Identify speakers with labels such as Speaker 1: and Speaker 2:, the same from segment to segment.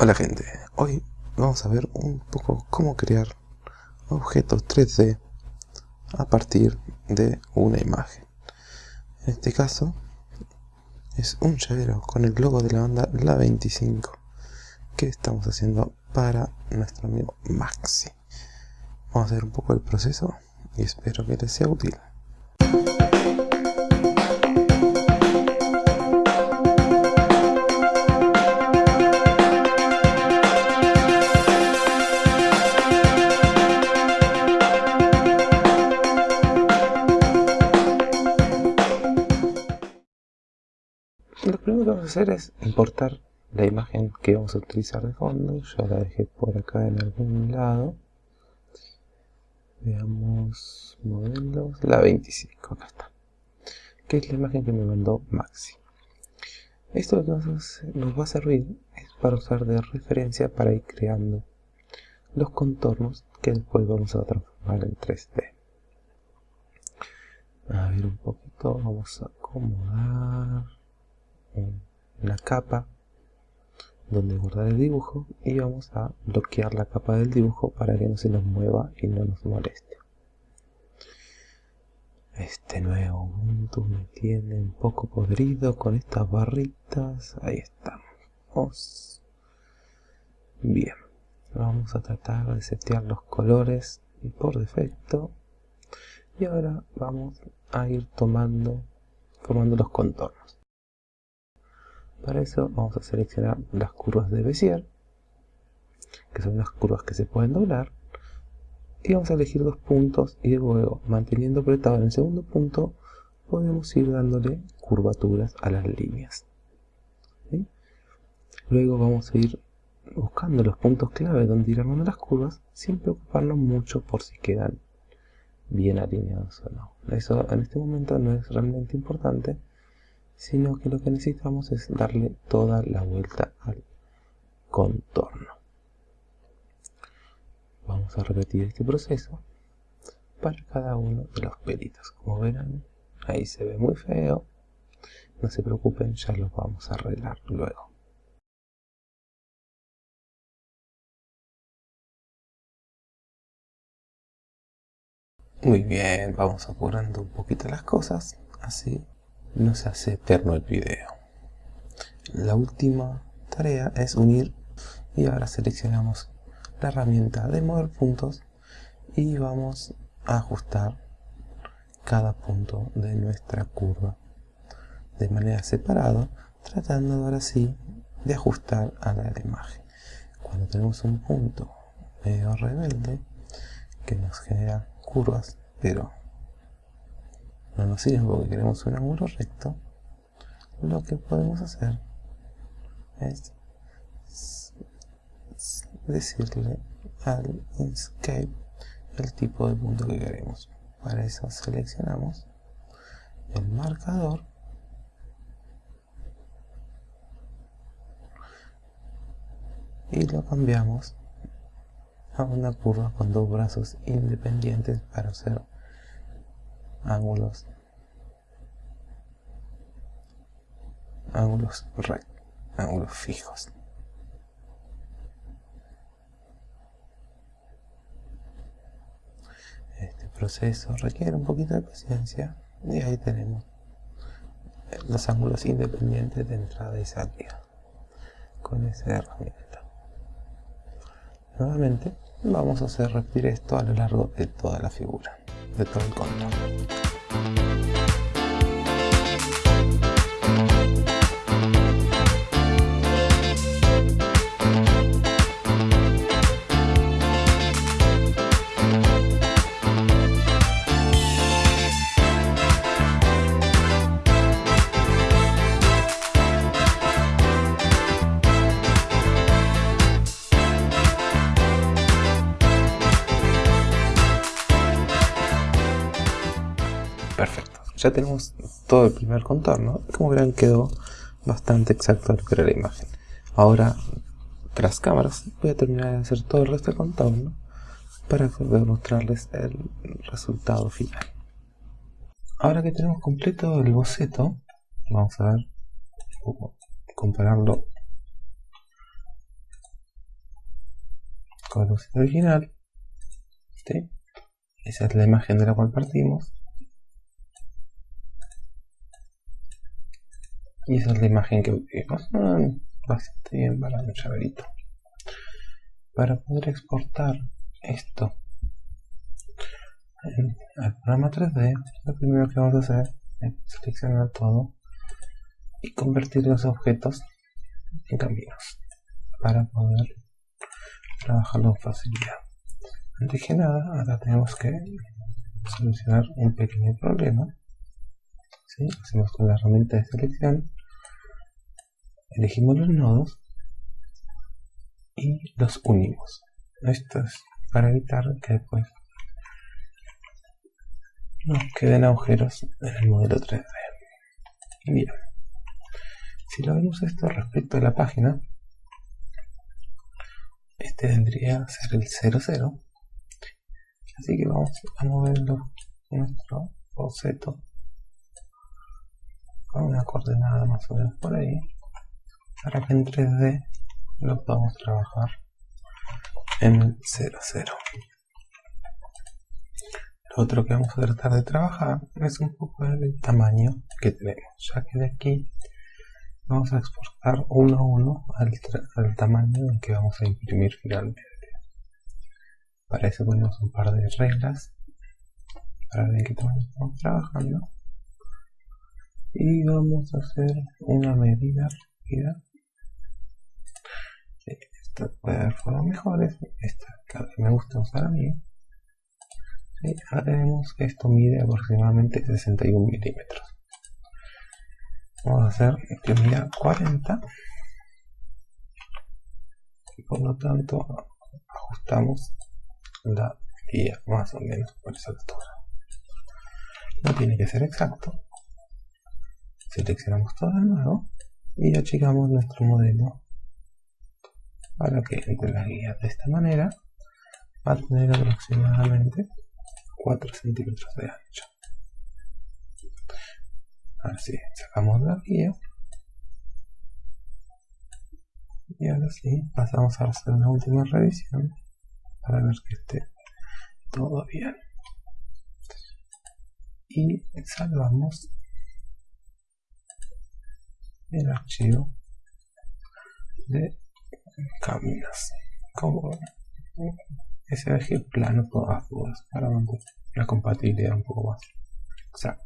Speaker 1: Hola gente, hoy vamos a ver un poco cómo crear objetos 3D a partir de una imagen. En este caso es un llavero con el logo de la banda La 25 que estamos haciendo para nuestro amigo Maxi. Vamos a ver un poco el proceso y espero que les sea útil. Primero que vamos a hacer es importar la imagen que vamos a utilizar de fondo. Yo la dejé por acá en algún lado. Veamos modelos. La 25, acá está. Que es la imagen que me mandó Maxi. Esto lo que nos, nos va a servir es para usar de referencia para ir creando los contornos que después vamos a transformar en 3D. A ver un poquito, vamos a acomodar la capa donde guardar el dibujo y vamos a bloquear la capa del dibujo para que no se nos mueva y no nos moleste. Este nuevo Ubuntu me tiene un poco podrido con estas barritas. Ahí estamos. Bien vamos a tratar de setear los colores por defecto. Y ahora vamos a ir tomando formando los contornos para eso vamos a seleccionar las curvas de Bézier, que son las curvas que se pueden doblar, y vamos a elegir dos puntos y luego, manteniendo apretado en el segundo punto, podemos ir dándole curvaturas a las líneas. Luego vamos a ir buscando los puntos clave donde ir armando las curvas, sin preocuparnos mucho por si quedan bien alineados o no. Eso en este momento no es realmente importante, sino que lo que necesitamos es darle toda la vuelta al contorno. Vamos a repetir este proceso para cada uno de los pelitos. Como verán, ahí se ve muy feo. No se preocupen, ya los vamos a arreglar luego. Muy bien, vamos apurando un poquito las cosas, así no se hace eterno el video. La última tarea es unir y ahora seleccionamos la herramienta de mover puntos y vamos a ajustar cada punto de nuestra curva de manera separada tratando ahora sí de ajustar a la imagen cuando tenemos un punto medio rebelde que nos genera curvas pero no nos sirve porque queremos un ángulo recto, lo que podemos hacer es decirle al Inkscape el tipo de punto que queremos. Para eso seleccionamos el marcador y lo cambiamos a una curva con dos brazos independientes para hacer ángulos. Ángulos ángulos fijos. Este proceso requiere un poquito de paciencia y ahí tenemos los ángulos independientes de entrada y salida con esa herramienta. Nuevamente vamos a hacer repetir esto a lo largo de toda la figura de todo el contorno Perfecto, ya tenemos todo el primer contorno. Como verán quedó bastante exacto lo que era la imagen. Ahora, tras cámaras, voy a terminar de hacer todo el resto del contorno para poder mostrarles el resultado final. Ahora que tenemos completo el boceto, vamos a ver compararlo con el boceto original. Esa es la imagen de la cual partimos. Y esa es la imagen que vimos. Ah, bastante bien para un llaverito. Para poder exportar esto al programa 3D, lo primero que vamos a hacer es seleccionar todo y convertir los objetos en caminos para poder trabajarlo con facilidad. Antes que nada, ahora tenemos que solucionar un pequeño problema. Hacemos con la herramienta de selección, elegimos los nodos y los unimos. Esto es para evitar que después nos queden agujeros en el modelo 3D. Bien. Si lo vemos esto respecto a la página, este vendría a ser el 00. Así que vamos a moverlo nuestro boceto con una coordenada más o menos por ahí para que en 3D lo podamos trabajar en el 00 lo otro que vamos a tratar de trabajar es un poco el tamaño que tenemos ya que de aquí vamos a exportar uno a uno al, tamaño en que vamos a imprimir finalmente. Para eso ponemos un par de reglas para ver qué tamaño estamos trabajando. Y vamos a hacer una medida rápida esta puede haber formas mejores esta que me gusta usar a mí ahora vemos que esto mide aproximadamente 61 milímetros. Vamos a hacer que mida 40 y por lo tanto ajustamos la guía más o menos por esa altura. No tiene que ser exacto. Seleccionamos todo de nuevo y achicamos nuestro modelo para que entre las guías de esta manera va a tener aproximadamente 4 centímetros de ancho Así, sacamos la guía. Y ahora sí, pasamos a hacer una última revisión para ver que esté todo bien. Y salvamos el archivo de caminos como SVG plano todas dudas para mantener la compatibilidad un poco más exacta.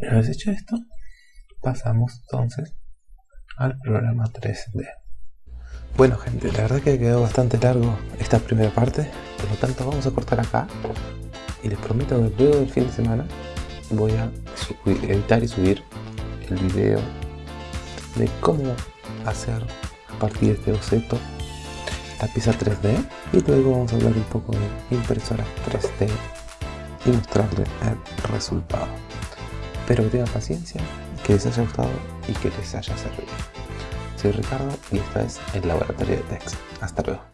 Speaker 1: Una vez hecho esto, pasamos entonces al programa 3D. Bueno gente, la verdad que quedó bastante largo esta primera parte, por lo tanto vamos a cortar acá y les prometo que luego del fin de semana voy a editar y subir el video de cómo hacer a partir de este boceto la pieza 3D y luego vamos a hablar un poco de impresoras 3D y mostrarles el resultado. Espero que tengan paciencia, que les haya gustado y que les haya servido. Soy Ricardo y esta es el Laboratorio de Text. Hasta luego.